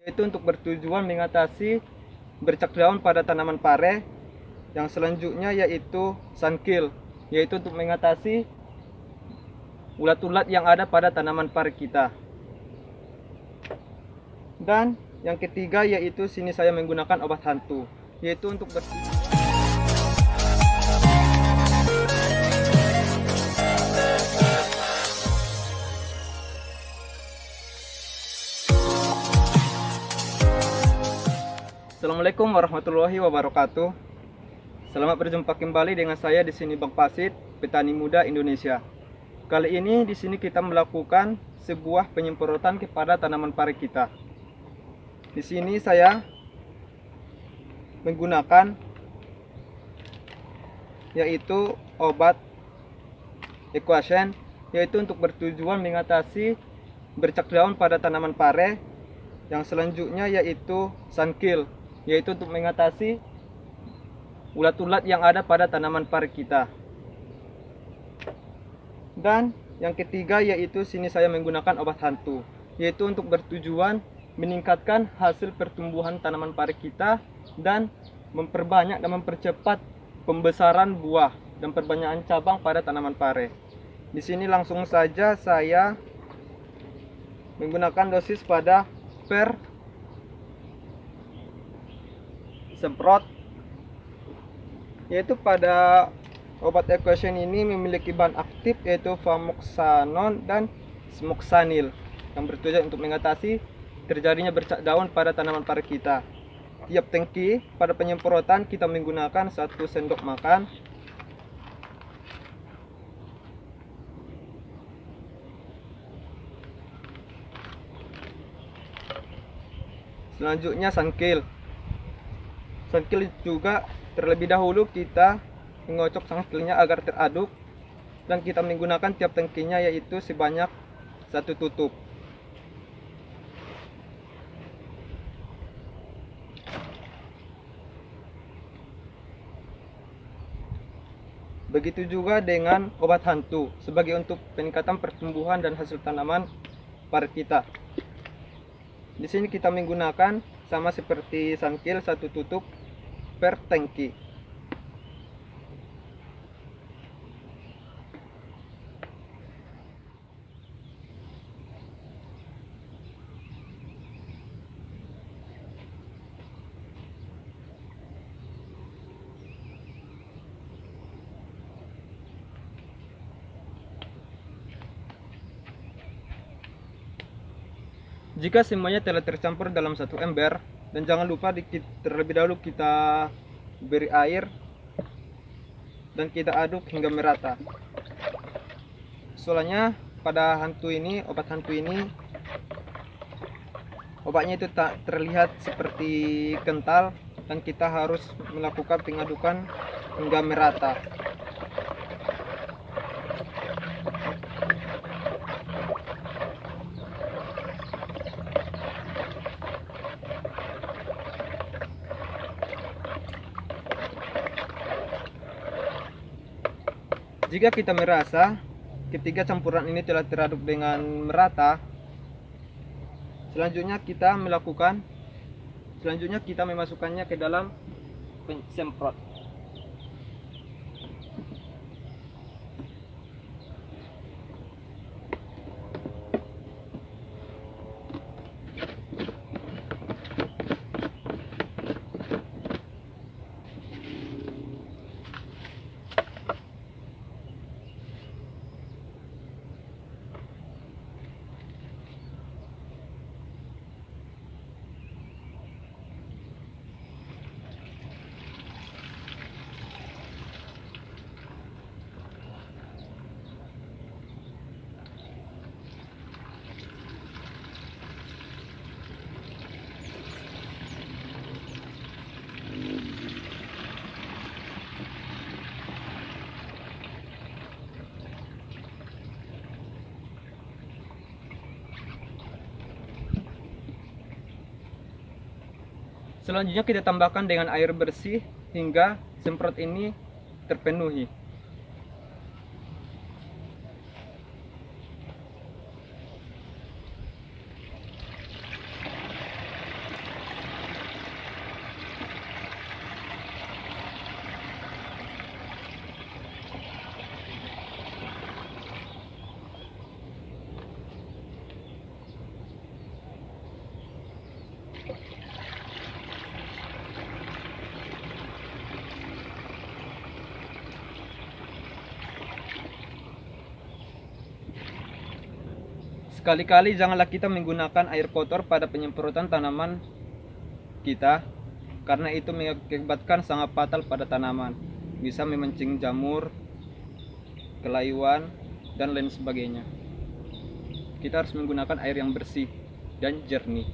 yaitu untuk bertujuan mengatasi bercak daun pada tanaman pare yang selanjutnya yaitu sunkill yaitu untuk mengatasi ulat-ulat yang ada pada tanaman pare kita. Dan yang ketiga yaitu sini saya menggunakan obat hantu yaitu untuk bertujuan Assalamualaikum warahmatullahi wabarakatuh. Selamat berjumpa kembali dengan saya di sini Bang Pasit, petani muda Indonesia. Kali ini di sini kita melakukan sebuah penyemprotan kepada tanaman pare kita. Di sini saya menggunakan yaitu obat Equation yaitu untuk bertujuan mengatasi bercak daun pada tanaman pare yang selanjutnya yaitu Sunkill yaitu untuk mengatasi ulat-ulat yang ada pada tanaman pare kita. Dan yang ketiga yaitu sini saya menggunakan obat hantu, yaitu untuk bertujuan meningkatkan hasil pertumbuhan tanaman pare kita dan memperbanyak dan mempercepat pembesaran buah dan perbanyakan cabang pada tanaman pare. Di sini langsung saja saya menggunakan dosis pada per semprot. Yaitu pada obat equation ini memiliki bahan aktif yaitu famoxanon dan smoxanil yang bertujuan untuk mengatasi terjadinya bercak daun pada tanaman pare kita. Tiap tangki pada penyemprotan kita menggunakan satu sendok makan. Selanjutnya sangkil sangkil juga. Terlebih dahulu kita mengocok sangkilnya agar teraduk. Dan kita menggunakan tiap tangkinya yaitu sebanyak satu tutup. Begitu juga dengan obat hantu sebagai untuk peningkatan pertumbuhan dan hasil tanaman pare kita. Di sini kita menggunakan sama seperti sangkil satu tutup per tangki Jika semuanya telah tercampur dalam satu ember, dan jangan lupa di, terlebih dahulu kita beri air dan kita aduk hingga merata. Soalnya pada hantu ini obat hantu ini obatnya itu tak terlihat seperti kental dan kita harus melakukan pengadukan hingga merata Jika kita merasa ketiga campuran ini telah teraduk dengan merata, selanjutnya kita melakukan selanjutnya kita memasukkannya ke dalam semprot. Selanjutnya kita tambahkan dengan air bersih hingga semprot ini terpenuhi. Sekali-kali janganlah kita menggunakan air kotor pada penyemprotan tanaman kita karena itu mengakibatkan sangat fatal pada tanaman. Bisa memancing jamur, kelayuan, dan lain sebagainya. Kita harus menggunakan air yang bersih dan jernih.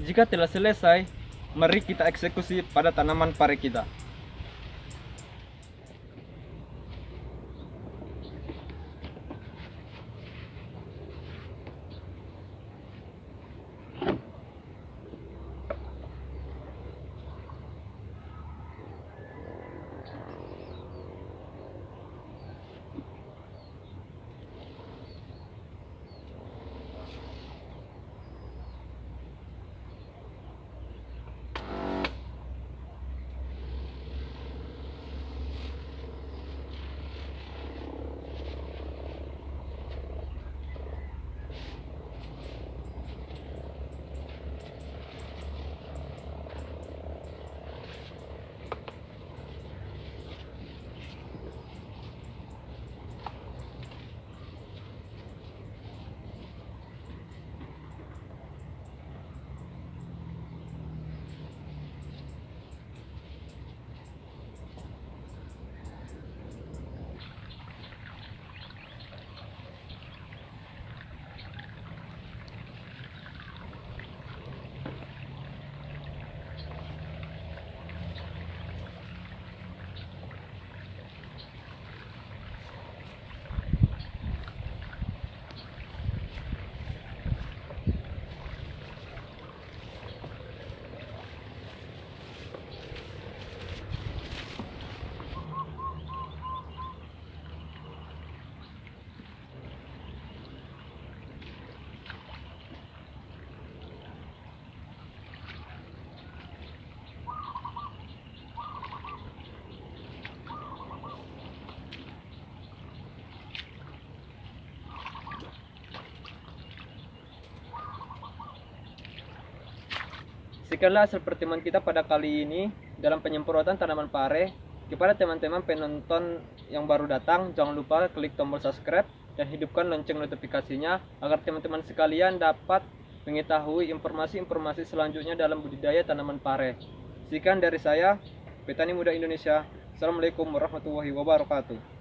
Jika telah selesai, mari kita eksekusi pada tanaman pare kita. Sekianlah hasil pertemuan kita pada kali ini dalam penyemprotan tanaman pare. Kepada teman-teman penonton yang baru datang, jangan lupa klik tombol subscribe dan hidupkan lonceng notifikasinya agar teman-teman sekalian dapat mengetahui informasi-informasi selanjutnya dalam budidaya tanaman pare. Sekian dari saya, Petani Muda Indonesia. Assalamualaikum warahmatullahi wabarakatuh.